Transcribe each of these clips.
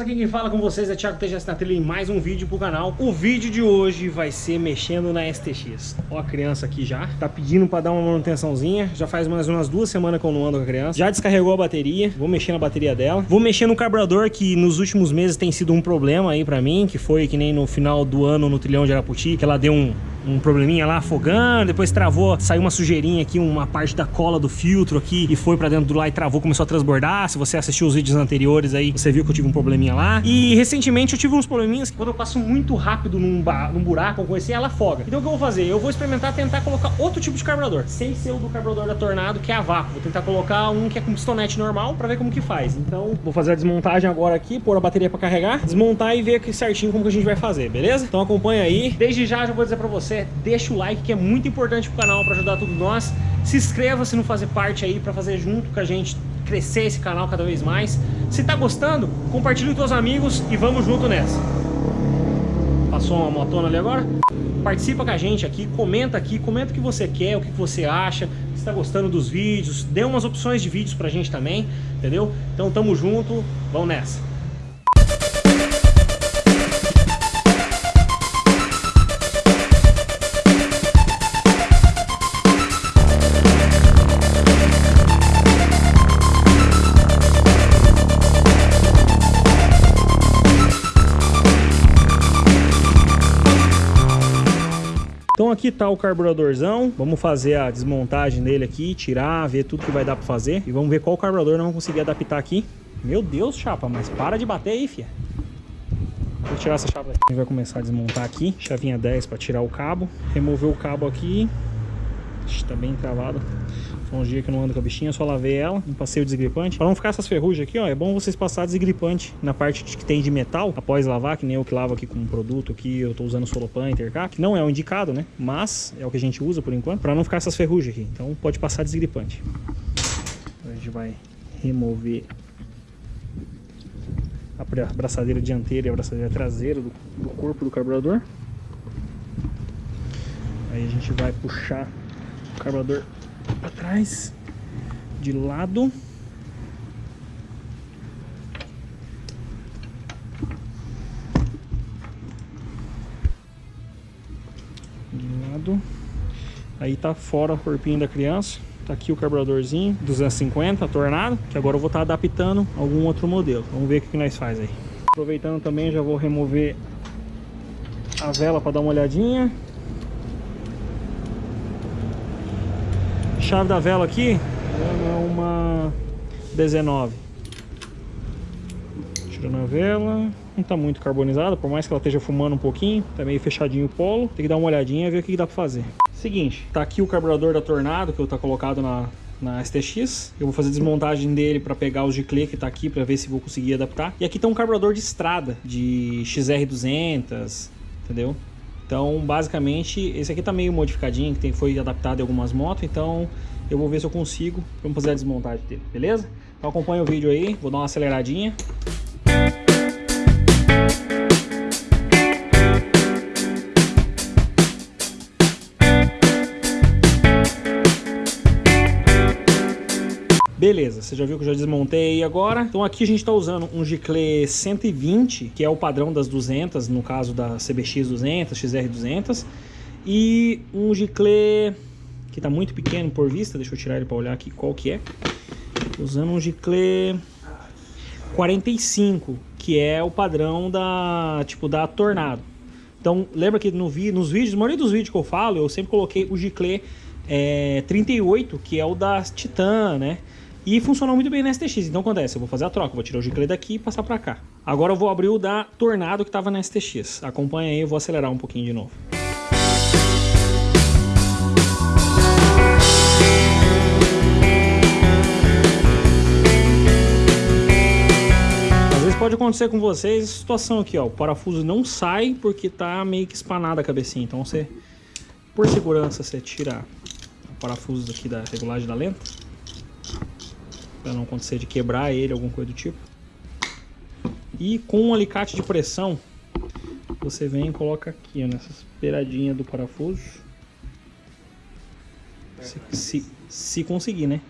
aqui quem fala com vocês é Thiago TGS na trilha em mais um vídeo pro canal. O vídeo de hoje vai ser mexendo na STX. Ó a criança aqui já, tá pedindo pra dar uma manutençãozinha. Já faz mais umas duas semanas que eu não ando com a criança. Já descarregou a bateria, vou mexer na bateria dela. Vou mexer no carburador que nos últimos meses tem sido um problema aí pra mim, que foi que nem no final do ano no trilhão de Araputi, que ela deu um, um probleminha lá afogando, depois travou, saiu uma sujeirinha aqui, uma parte da cola do filtro aqui e foi pra dentro do lá e travou, começou a transbordar. Se você assistiu os vídeos anteriores aí, você viu que eu tive um probleminha lá. E recentemente eu tive uns probleminhas que quando eu passo muito rápido num, num buraco ou coisa assim, ela afoga. Então o que eu vou fazer? Eu vou experimentar tentar colocar outro tipo de carburador, sem ser o do carburador da Tornado, que é a vácuo. Vou tentar colocar um que é com pistonete normal pra ver como que faz. Então vou fazer a desmontagem agora aqui, pôr a bateria pra carregar, desmontar e ver certinho como que a gente vai fazer, beleza? Então acompanha aí. Desde já já vou dizer pra você, deixa o like que é muito importante pro canal pra ajudar todos nós. Se inscreva se não fazer parte aí pra fazer junto com a gente crescer esse canal cada vez mais. Se tá gostando, compartilhe com seus amigos e vamos junto nessa. Passou uma motona ali agora? Participa com a gente aqui, comenta aqui, comenta o que você quer, o que você acha, se está gostando dos vídeos, dê umas opções de vídeos pra gente também, entendeu? Então tamo junto, vamos nessa. Aqui tá o carburadorzão, vamos fazer a desmontagem dele aqui, tirar, ver tudo que vai dar pra fazer. E vamos ver qual carburador nós vamos conseguir adaptar aqui. Meu Deus, chapa, mas para de bater aí, fia. Vou tirar essa chave daqui. A gente vai começar a desmontar aqui, chavinha 10 para tirar o cabo. Remover o cabo aqui. Está bem travado. Foi um dia que eu não ando com a bichinha, só lavei ela, não passei o desgripante. Para não ficar essas ferrugens aqui, ó, é bom vocês passar desgripante na parte que tem de metal, após lavar, que nem eu que lavo aqui com um produto aqui, eu tô usando Solopan Intercar, que não é o indicado, né? Mas é o que a gente usa por enquanto, para não ficar essas ferrugens aqui. Então pode passar desgripante. A gente vai remover a braçadeira dianteira e a braçadeira traseira do, do corpo do carburador. Aí a gente vai puxar carburador para trás, de lado. De lado. Aí tá fora o corpinho da criança. Tá aqui o carburadorzinho, 250, tornado, que agora eu vou estar tá adaptando algum outro modelo. Vamos ver o que, que nós faz aí. Aproveitando também, já vou remover a vela para dar uma olhadinha. Chave da vela aqui é uma 19. Tirando a vela. Não tá muito carbonizada, por mais que ela esteja fumando um pouquinho. Tá meio fechadinho o polo. Tem que dar uma olhadinha e ver o que dá pra fazer. Seguinte, tá aqui o carburador da Tornado, que eu tá colocado na, na STX. Eu vou fazer desmontagem dele para pegar o giclê que tá aqui para ver se vou conseguir adaptar. E aqui tem um carburador de estrada, de XR200, entendeu? Então, basicamente, esse aqui tá meio modificadinho, que tem, foi adaptado em algumas motos, então eu vou ver se eu consigo, vamos fazer a desmontagem dele, beleza? Então acompanha o vídeo aí, vou dar uma aceleradinha. Beleza, você já viu que eu já desmontei aí agora. Então aqui a gente está usando um Giclée 120, que é o padrão das 200, no caso da CBX 200, XR 200. E um Giclée que está muito pequeno por vista, deixa eu tirar ele para olhar aqui qual que é. Usando um Giclée 45, que é o padrão da, tipo, da Tornado. Então, lembra que no vi, nos vídeos, na maioria dos vídeos que eu falo, eu sempre coloquei o Giclée é, 38, que é o da Titan, né? E funcionou muito bem na STX. Então acontece, eu vou fazer a troca, vou tirar o giclê daqui e passar para cá. Agora eu vou abrir o da Tornado que estava na STX. Acompanha aí, eu vou acelerar um pouquinho de novo. Pode acontecer com vocês essa situação aqui, ó. O parafuso não sai porque tá meio que espanada a cabecinha. Então você, por segurança, você tira o parafuso aqui da regulagem da lenta para não acontecer de quebrar ele, alguma coisa do tipo. E com um alicate de pressão, você vem e coloca aqui, ó, nessa beiradinha do parafuso. Se, se, se conseguir, né?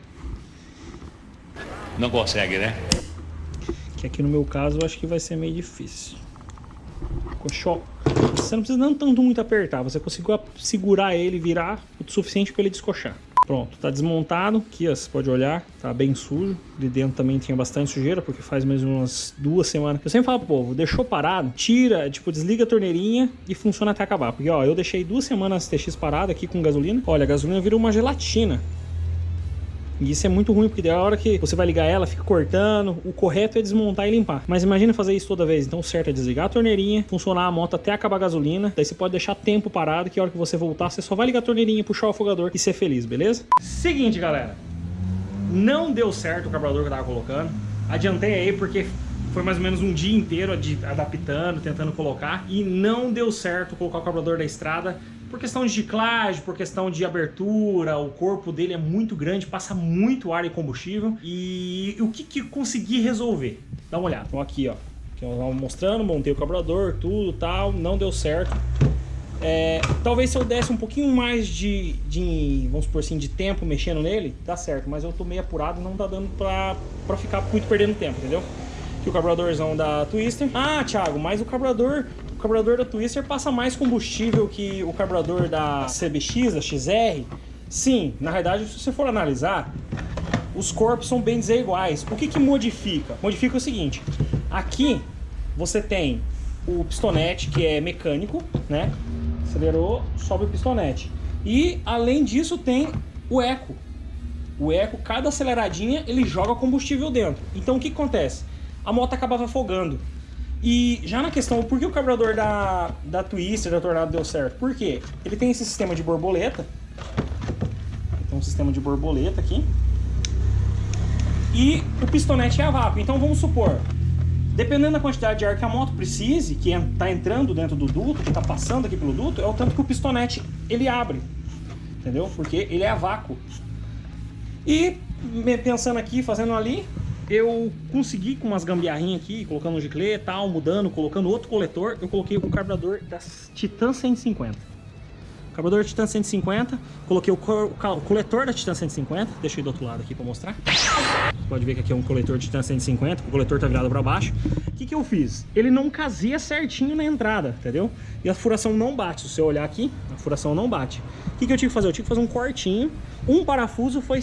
Não consegue, né? Que aqui no meu caso eu acho que vai ser meio difícil. Ficou Você não precisa não tanto muito apertar, você conseguiu segurar ele, virar o suficiente para ele descochar. Pronto, tá desmontado. Aqui, ó, você pode olhar, tá bem sujo. De dentro também tinha bastante sujeira, porque faz mais umas duas semanas. Eu sempre falo pro povo, deixou parado, tira, tipo, desliga a torneirinha e funciona até acabar. Porque, ó, eu deixei duas semanas TX parado aqui com gasolina. Olha, a gasolina virou uma gelatina. E isso é muito ruim, porque da hora que você vai ligar ela, fica cortando. O correto é desmontar e limpar. Mas imagina fazer isso toda vez. Então o certo é desligar a torneirinha, funcionar a moto até acabar a gasolina. Daí você pode deixar tempo parado, que a hora que você voltar, você só vai ligar a torneirinha, puxar o afogador e ser feliz, beleza? Seguinte, galera. Não deu certo o carburador que eu tava colocando. Adiantei aí porque foi mais ou menos um dia inteiro adaptando, tentando colocar. E não deu certo colocar o carburador da estrada por questão de ciclagem, por questão de abertura, o corpo dele é muito grande, passa muito ar e combustível. E o que, que consegui resolver? Dá uma olhada. Então aqui, ó. Que mostrando, montei o carburador, tudo tal, não deu certo. É, talvez se eu desse um pouquinho mais de, de, vamos por assim, de tempo mexendo nele, dá certo. Mas eu tô meio apurado e não tá dando pra, pra ficar muito perdendo tempo, entendeu? Aqui o carburadorzão da Twister. Ah, Thiago, mas o carburador carburador da Twister passa mais combustível que o carburador da CBX, da XR. Sim, na verdade, se você for analisar, os corpos são bem desiguais. O que, que modifica? Modifica o seguinte, aqui você tem o pistonete, que é mecânico, né? Acelerou, sobe o pistonete. E, além disso, tem o eco. O eco, cada aceleradinha, ele joga combustível dentro. Então, o que acontece? A moto acabava afogando. E já na questão, por que o carburador da, da Twister, da Tornado deu certo? Por quê? Ele tem esse sistema de borboleta. Tem um sistema de borboleta aqui. E o pistonete é a vácuo. Então vamos supor, dependendo da quantidade de ar que a moto precise, que está entrando dentro do duto, que está passando aqui pelo duto, é o tanto que o pistonete ele abre. Entendeu? Porque ele é a vácuo. E pensando aqui, fazendo ali, eu consegui com umas gambiarrinhas aqui, colocando um giclê e tal, mudando, colocando outro coletor, eu coloquei o carburador da Titan 150. Carburador Titan 150, coloquei o, o, coletor da Titan 150, deixa eu ir do outro lado aqui para mostrar. Você pode ver que aqui é um coletor Titan 150, o coletor tá virado para baixo. O que que eu fiz? Ele não casia certinho na entrada, entendeu? E a furação não bate, se você olhar aqui, a furação não bate. O que que eu tive que fazer? Eu tive que fazer um cortinho, um parafuso foi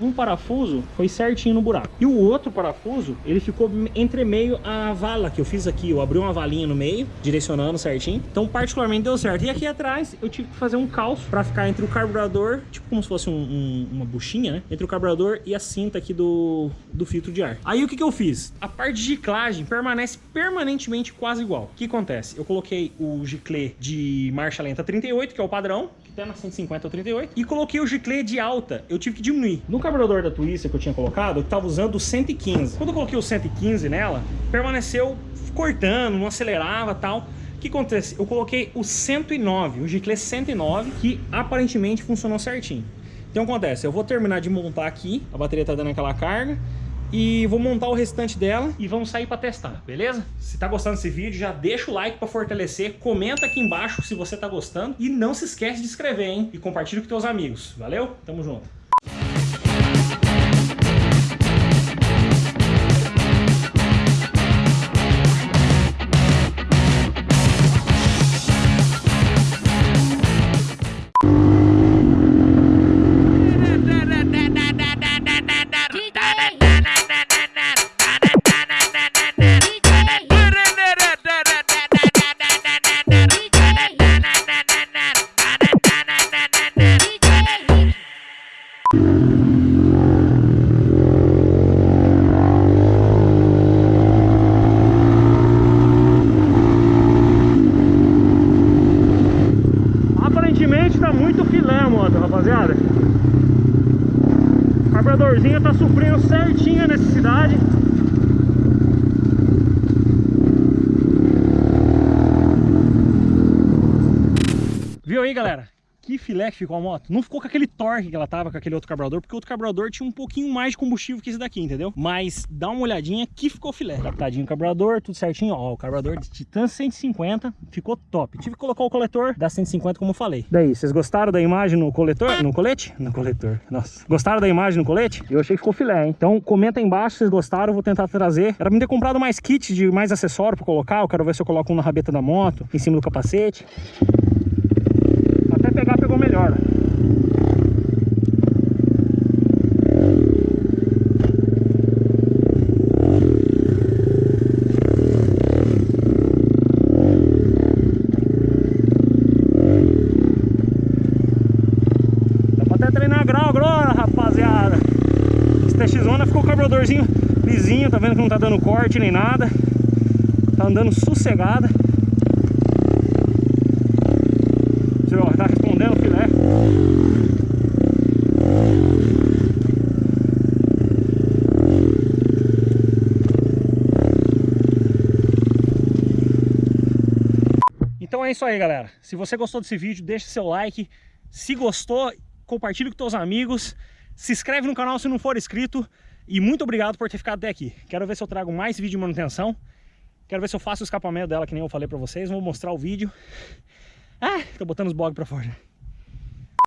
um parafuso foi certinho no buraco. E o outro parafuso, ele ficou entre meio a vala que eu fiz aqui. Eu abri uma valinha no meio, direcionando certinho. Então, particularmente, deu certo. E aqui atrás, eu tive que fazer um calço para ficar entre o carburador, tipo como se fosse um, um, uma buchinha, né? Entre o carburador e a cinta aqui do, do filtro de ar. Aí, o que, que eu fiz? A parte de giclagem permanece permanentemente quase igual. O que acontece? Eu coloquei o giclê de marcha lenta 38, que é o padrão, tá na 150 ou 38, e coloquei o giclê de alta. Eu tive que diminuir. No carburador da Twister que eu tinha colocado, eu estava usando o 115. Quando eu coloquei o 115 nela, permaneceu cortando, não acelerava tal. O que acontece? Eu coloquei o 109, o Giclé 109, que aparentemente funcionou certinho. Então acontece, eu vou terminar de montar aqui, a bateria tá dando aquela carga, e vou montar o restante dela e vamos sair para testar, beleza? Se tá gostando desse vídeo, já deixa o like para fortalecer, comenta aqui embaixo se você tá gostando e não se esquece de inscrever, hein? E compartilha com teus amigos. Valeu? Tamo junto! Galera? que filé que ficou a moto. Não ficou com aquele torque que ela tava com aquele outro carburador, porque o outro carburador tinha um pouquinho mais de combustível que esse daqui, entendeu? Mas dá uma olhadinha que ficou filé. Adaptadinho o carburador, tudo certinho. Ó, o carburador de Titan 150 ficou top. Tive que colocar o coletor da 150, como eu falei. Daí, vocês gostaram da imagem no coletor? No colete? No coletor. Nossa. Gostaram da imagem no colete? Eu achei que ficou filé, hein? Então comenta aí embaixo se vocês gostaram, eu vou tentar trazer. Era me ter comprado mais kit de mais acessório pra colocar. Eu quero ver se eu coloco um na rabeta da moto, em cima do capacete. Melhor. Dá pra até treinar grau agora, rapaziada. Esse TX-Zona ficou o carburadorzinho lisinho, tá vendo que não tá dando corte nem nada. Tá andando sossegada. Você ó, tá respondendo o filé. Então é isso aí, galera. Se você gostou desse vídeo, deixa seu like. Se gostou, compartilhe com seus amigos. Se inscreve no canal se não for inscrito. E muito obrigado por ter ficado até aqui. Quero ver se eu trago mais vídeo de manutenção. Quero ver se eu faço o escapamento dela, que nem eu falei pra vocês. Vou mostrar o vídeo. Ah, tô botando os bogs pra fora.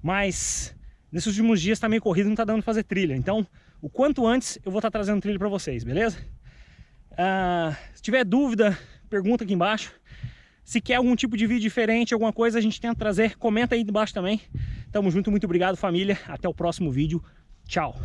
Mas nesses últimos dias tá meio corrido, não tá dando pra fazer trilha. Então, o quanto antes eu vou estar tá trazendo trilha pra vocês, beleza? Ah, se tiver dúvida, pergunta aqui embaixo. Se quer algum tipo de vídeo diferente, alguma coisa, a gente tenta trazer. Comenta aí embaixo também. Tamo junto, muito obrigado família. Até o próximo vídeo. Tchau.